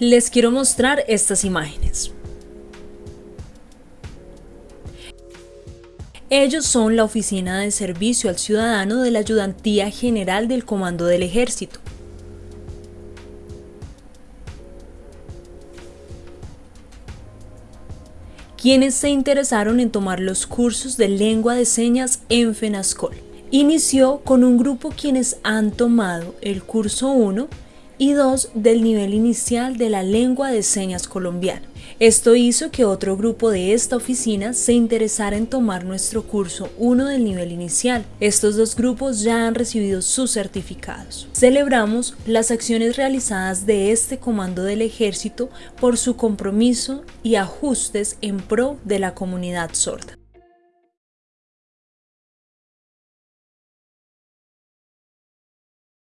Les quiero mostrar estas imágenes. Ellos son la Oficina de Servicio al Ciudadano de la Ayudantía General del Comando del Ejército. quienes se interesaron en tomar los cursos de lengua de señas en FENASCOL. Inició con un grupo quienes han tomado el curso 1 y 2 del nivel inicial de la lengua de señas colombiana. Esto hizo que otro grupo de esta oficina se interesara en tomar nuestro curso 1 del nivel inicial. Estos dos grupos ya han recibido sus certificados. Celebramos las acciones realizadas de este comando del ejército por su compromiso y ajustes en pro de la comunidad sorda.